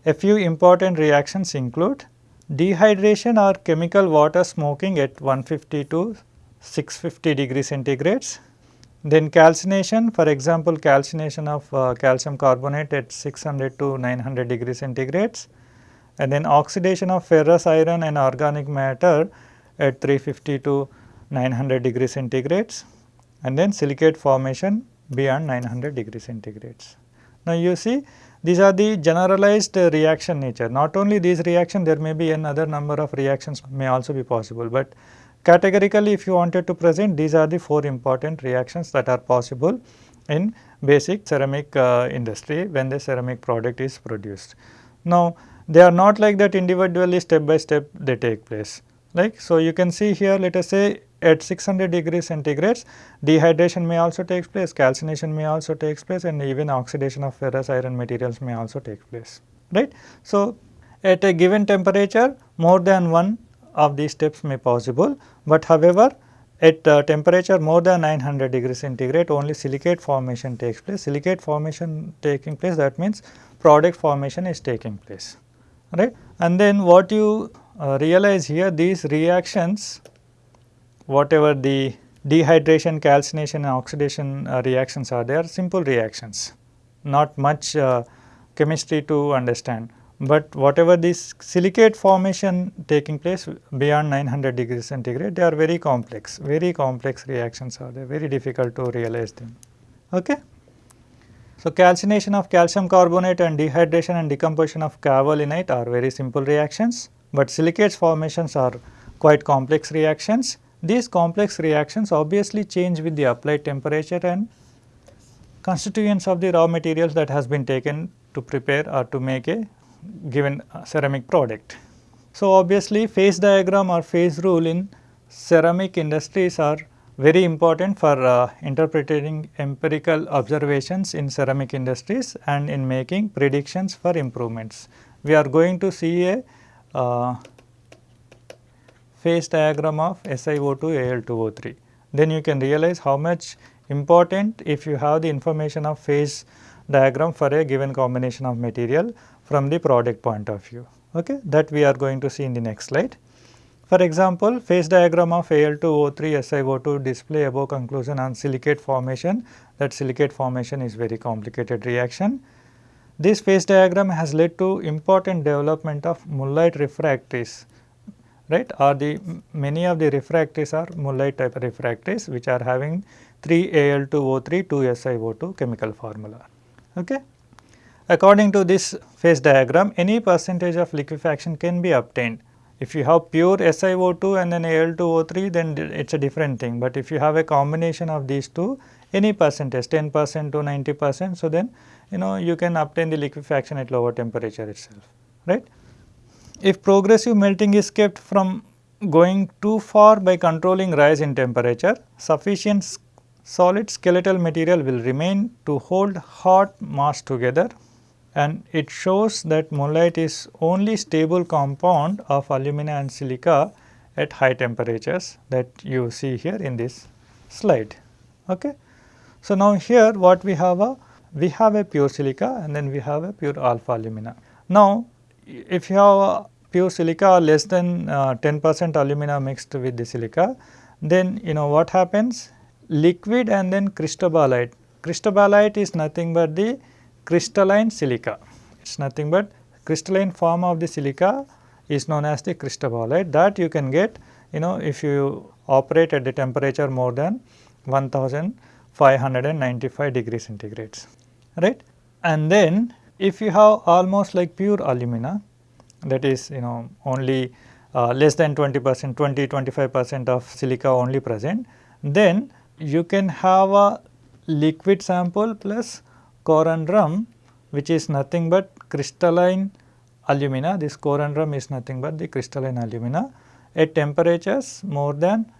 A few important reactions include dehydration or chemical water smoking at 150 to 650 degree centigrades. Then calcination for example, calcination of uh, calcium carbonate at 600 to 900 degree centigrades and then oxidation of ferrous iron and organic matter at 350 to 900 degree centigrades and then silicate formation beyond 900 degree centigrades. Now, you see these are the generalized reaction nature not only these reaction there may be another number of reactions may also be possible, but Categorically if you wanted to present these are the four important reactions that are possible in basic ceramic uh, industry when the ceramic product is produced. Now they are not like that individually step by step they take place. Like so, you can see here let us say at 600 degrees centigrades dehydration may also take place, calcination may also take place and even oxidation of ferrous iron materials may also take place right. So, at a given temperature more than one of these steps may possible, but however at uh, temperature more than 900 degrees centigrade only silicate formation takes place. Silicate formation taking place that means product formation is taking place right. And then what you realize here these reactions whatever the dehydration, calcination and oxidation uh, reactions are they are simple reactions. Not much uh, chemistry to understand. But whatever this silicate formation taking place beyond 900 degrees centigrade they are very complex. Very complex reactions are they very difficult to realize them. Okay? So calcination of calcium carbonate and dehydration and decomposition of carbonate are very simple reactions but silicates formations are quite complex reactions these complex reactions obviously change with the applied temperature and constituents of the raw materials that has been taken to prepare or to make a given ceramic product. So, obviously phase diagram or phase rule in ceramic industries are very important for uh, interpreting empirical observations in ceramic industries and in making predictions for improvements. We are going to see a uh, phase diagram of SiO2 Al2O3. Then you can realize how much important if you have the information of phase diagram for a given combination of material from the product point of view okay that we are going to see in the next slide. For example, phase diagram of Al2O3 SiO2 display above conclusion on silicate formation that silicate formation is very complicated reaction. This phase diagram has led to important development of mullite refractories right or the many of the refractories are mullite type refractories which are having 3 Al2O3 2 SiO2 chemical formula. Okay. According to this phase diagram, any percentage of liquefaction can be obtained. If you have pure SiO2 and then Al2O3 then it is a different thing, but if you have a combination of these two any percentage 10 percent to 90 percent. So, then you know you can obtain the liquefaction at lower temperature itself right. If progressive melting is kept from going too far by controlling rise in temperature, sufficient solid skeletal material will remain to hold hot mass together and it shows that mullite is only stable compound of alumina and silica at high temperatures that you see here in this slide. Okay. So, now here what we have a we have a pure silica and then we have a pure alpha alumina. Now, if you have pure silica less than uh, 10 percent alumina mixed with the silica, then you know what happens liquid and then cristobalite. Cristobalite is nothing but the crystalline silica. It is nothing but crystalline form of the silica is known as the cristobalite that you can get you know if you operate at the temperature more than 1595 degrees centigrades right. And then if you have almost like pure alumina that is you know only uh, less than 20 percent 20 25 percent of silica only present then you can have a liquid sample plus corundum which is nothing but crystalline alumina. This corundum is nothing but the crystalline alumina at temperatures more than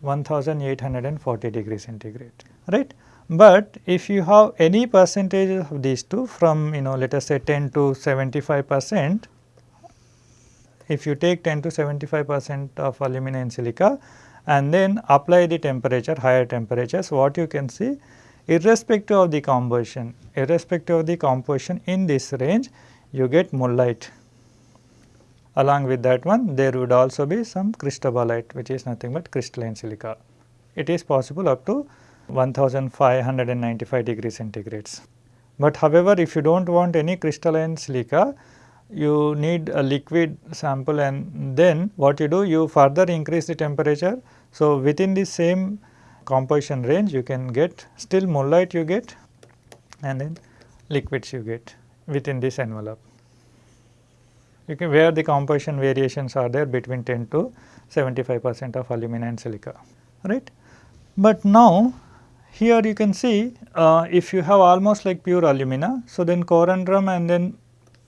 1840 degrees centigrade, right. But if you have any percentage of these two from you know let us say 10 to 75 percent, if you take 10 to 75 percent of alumina and silica and then apply the temperature higher temperatures what you can see irrespective of the composition, irrespective of the composition in this range you get mullite. Along with that one there would also be some cristobalite which is nothing but crystalline silica. It is possible up to 1595 degrees centigrades. But however, if you do not want any crystalline silica, you need a liquid sample and then what you do you further increase the temperature. So, within the same composition range you can get still mullite you get and then liquids you get within this envelope. You can where the composition variations are there between 10 to 75 percent of alumina and silica right. But now here you can see uh, if you have almost like pure alumina so then corundum and then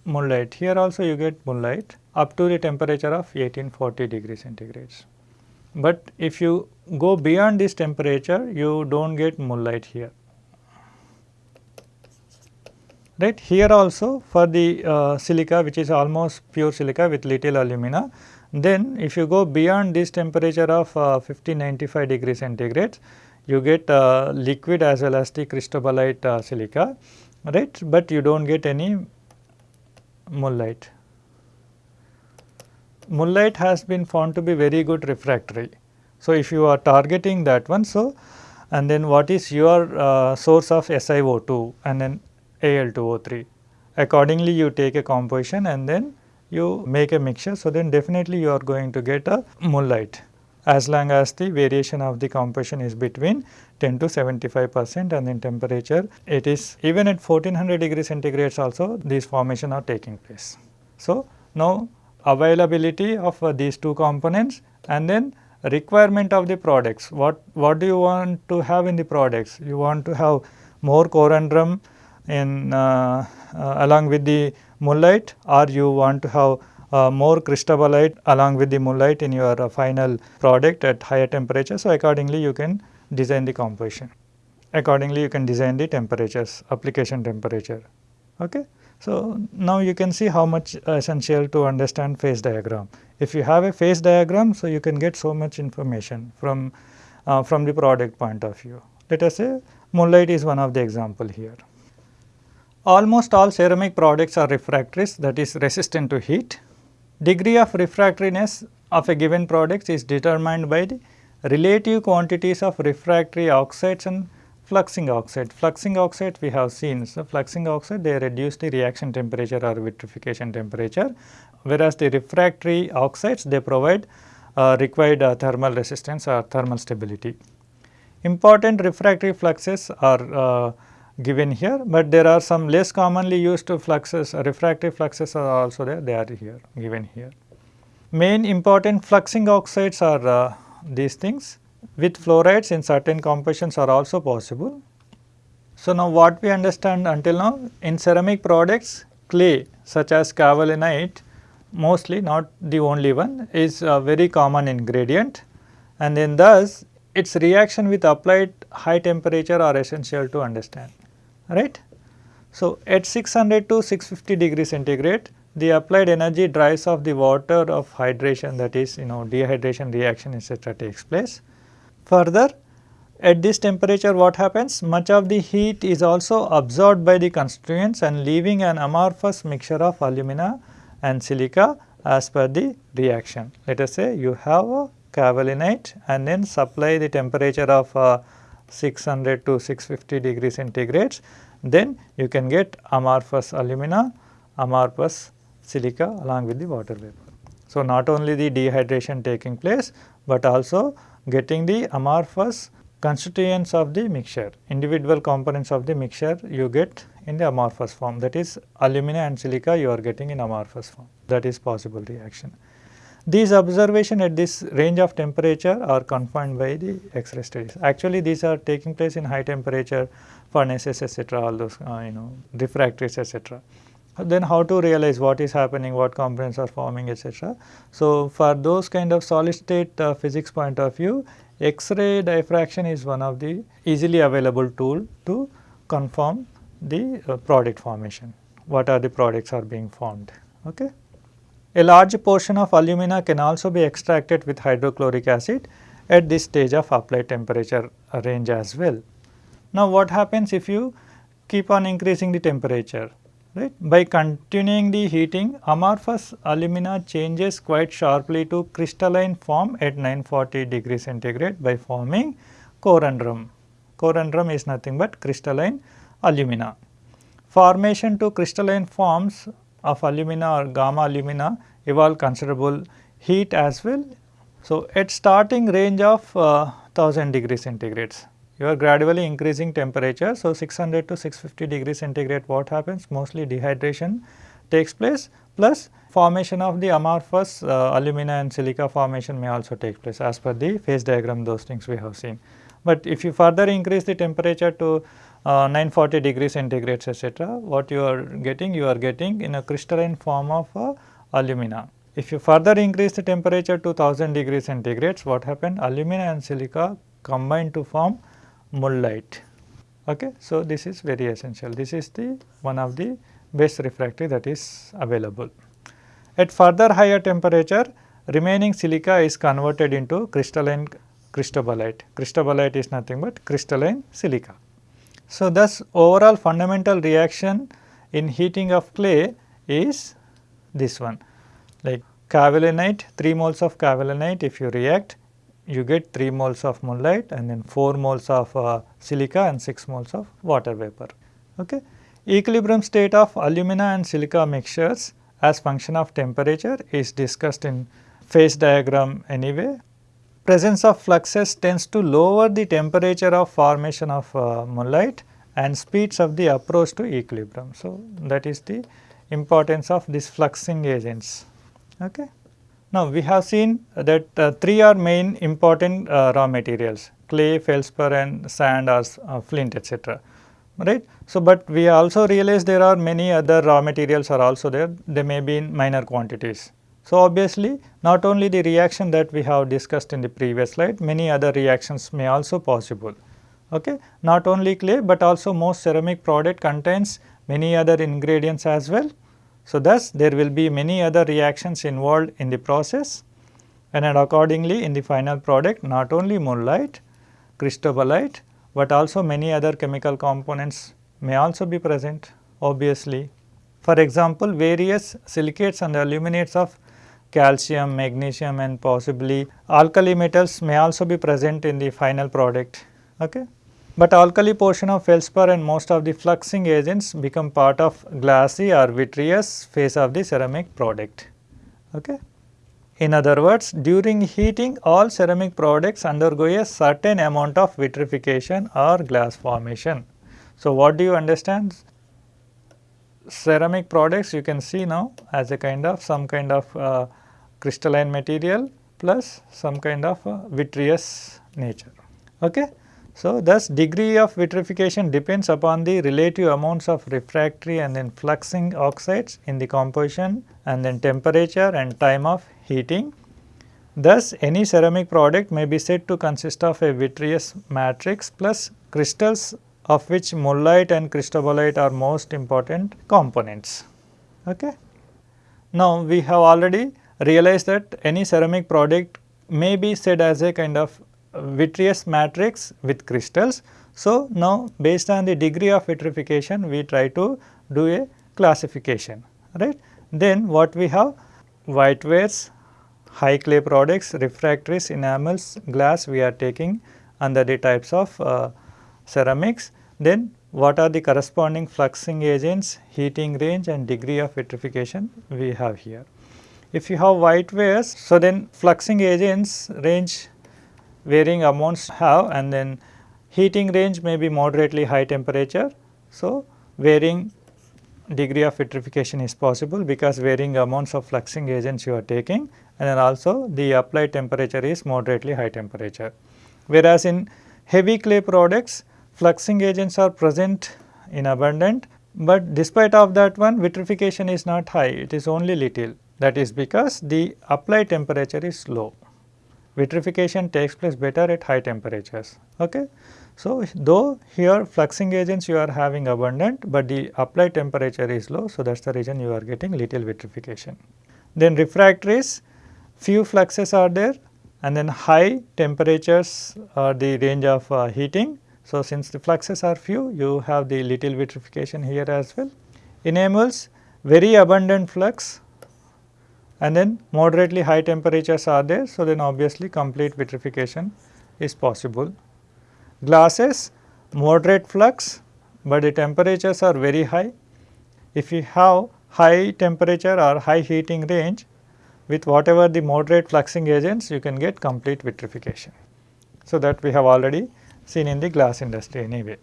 mullite. Here also you get mullite up to the temperature of 1840 degrees centigrades. But if you go beyond this temperature, you do not get mullite here. Right here also for the uh, silica which is almost pure silica with little alumina, then if you go beyond this temperature of uh, 1595 degrees centigrade, you get uh, liquid as well as the cristobalite uh, silica, right, but you do not get any mullite. Mullite has been found to be very good refractory. So, if you are targeting that one, so and then what is your uh, source of SiO2 and then Al2O3. Accordingly, you take a composition and then you make a mixture. So, then definitely you are going to get a mullite as long as the variation of the composition is between 10 to 75 percent and in temperature it is even at 1400 degrees centigrades also these formation are taking place. So, now availability of uh, these two components and then requirement of the products what what do you want to have in the products you want to have more corundum in uh, uh, along with the mullite or you want to have uh, more cristobalite along with the mullite in your uh, final product at higher temperature. So, accordingly you can design the composition. Accordingly you can design the temperatures, application temperature. Okay. So, now you can see how much essential to understand phase diagram. If you have a phase diagram, so you can get so much information from, uh, from the product point of view. Let us say mullite is one of the example here. Almost all ceramic products are refractories that is resistant to heat. Degree of refractoriness of a given product is determined by the relative quantities of refractory oxides and fluxing oxide. Fluxing oxide we have seen, so fluxing oxide they reduce the reaction temperature or vitrification temperature, whereas the refractory oxides they provide uh, required uh, thermal resistance or thermal stability. Important refractory fluxes are uh, given here, but there are some less commonly used fluxes, refractive fluxes are also there, they are here given here. Main important fluxing oxides are uh, these things. With fluorides in certain compositions are also possible. So, now what we understand until now in ceramic products clay such as kaolinite mostly not the only one is a very common ingredient. And then thus its reaction with applied high temperature are essential to understand right. So, at 600 to 650 degree centigrade the applied energy dries off the water of hydration that is you know dehydration reaction etc. takes place. Further at this temperature what happens much of the heat is also absorbed by the constituents and leaving an amorphous mixture of alumina and silica as per the reaction. Let us say you have a kaolinite and then supply the temperature of uh, 600 to 650 degree centigrades, then you can get amorphous alumina, amorphous silica along with the water vapor. So, not only the dehydration taking place, but also getting the amorphous constituents of the mixture, individual components of the mixture you get in the amorphous form that is alumina and silica you are getting in amorphous form that is possible reaction. These observation at this range of temperature are confined by the X-ray studies. Actually, these are taking place in high temperature furnaces etc., all those uh, you know refractories etc. Then how to realize what is happening, what components are forming etc. So, for those kind of solid state uh, physics point of view, X-ray diffraction is one of the easily available tool to confirm the uh, product formation, what are the products are being formed. Okay. A large portion of alumina can also be extracted with hydrochloric acid at this stage of applied temperature range as well. Now, what happens if you keep on increasing the temperature? Right? By continuing the heating, amorphous alumina changes quite sharply to crystalline form at 940 degree centigrade by forming corundum. Corundum is nothing but crystalline alumina. Formation to crystalline forms of alumina or gamma alumina evolve considerable heat as well. So, at starting range of uh, 1000 degree centigrades, you are gradually increasing temperature. So, 600 to 650 degree centigrade what happens mostly dehydration takes place plus formation of the amorphous uh, alumina and silica formation may also take place as per the phase diagram those things we have seen. But if you further increase the temperature to uh, 940 degrees centigrade etc. what you are getting you are getting in a crystalline form of uh, alumina. If you further increase the temperature to 1000 degrees centigrades what happened alumina and silica combine to form mullite. Okay. So, this is very essential this is the one of the best refractory that is available. At further higher temperature remaining silica is converted into crystalline cristobalite. Cristobalite is nothing but crystalline silica. So, thus overall fundamental reaction in heating of clay is this one like kaolinite 3 moles of kaolinite if you react you get 3 moles of mullite and then 4 moles of uh, silica and 6 moles of water vapor. Okay. Equilibrium state of alumina and silica mixtures as function of temperature is discussed in phase diagram anyway. Presence of fluxes tends to lower the temperature of formation of uh, mullite and speeds up the approach to equilibrium. So, that is the importance of these fluxing agents. Okay. Now, we have seen that uh, three are main important uh, raw materials clay, feldspar and sand or uh, flint etc. right. So, but we also realize there are many other raw materials are also there they may be in minor quantities. So, obviously not only the reaction that we have discussed in the previous slide many other reactions may also possible. Okay. Not only clay, but also most ceramic product contains many other ingredients as well. So, thus there will be many other reactions involved in the process and, and accordingly in the final product not only mullite, cristobalite, but also many other chemical components may also be present obviously. For example, various silicates and aluminates of calcium, magnesium and possibly alkali metals may also be present in the final product. Okay. But alkali portion of feldspar and most of the fluxing agents become part of glassy or vitreous phase of the ceramic product. Okay. In other words, during heating all ceramic products undergo a certain amount of vitrification or glass formation. So, what do you understand? Ceramic products you can see now as a kind of some kind of uh, crystalline material plus some kind of vitreous nature. Okay. So, thus degree of vitrification depends upon the relative amounts of refractory and then fluxing oxides in the composition and then temperature and time of heating. Thus, any ceramic product may be said to consist of a vitreous matrix plus crystals of which mullite and cristobalite are most important components. Okay. Now, we have already realized that any ceramic product may be said as a kind of vitreous matrix with crystals. So, now based on the degree of vitrification we try to do a classification right. Then what we have white whitewares, high clay products, refractories, enamels, glass we are taking under the types of uh, ceramics. Then what are the corresponding fluxing agents, heating range and degree of vitrification we have here. If you have whitewares, so then fluxing agents range varying amounts have and then heating range may be moderately high temperature. So, varying degree of vitrification is possible because varying amounts of fluxing agents you are taking and then also the applied temperature is moderately high temperature. Whereas, in heavy clay products fluxing agents are present in abundant, but despite of that one vitrification is not high it is only little that is because the applied temperature is low vitrification takes place better at high temperatures. Okay. So, though here fluxing agents you are having abundant, but the applied temperature is low. So, that is the reason you are getting little vitrification. Then refractories few fluxes are there and then high temperatures are the range of uh, heating. So, since the fluxes are few you have the little vitrification here as well. Enamels very abundant flux and then moderately high temperatures are there. So, then obviously complete vitrification is possible. Glasses moderate flux, but the temperatures are very high. If you have high temperature or high heating range with whatever the moderate fluxing agents you can get complete vitrification. So, that we have already seen in the glass industry anyway.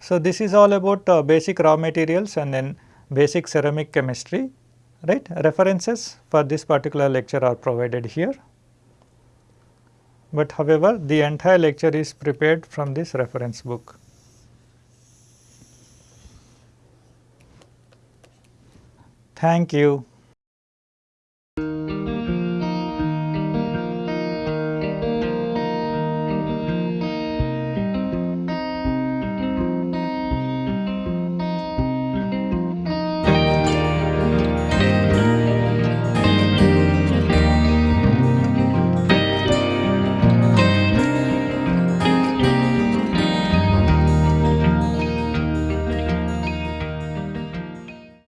So, this is all about uh, basic raw materials and then basic ceramic chemistry right. References for this particular lecture are provided here, but however the entire lecture is prepared from this reference book. Thank you.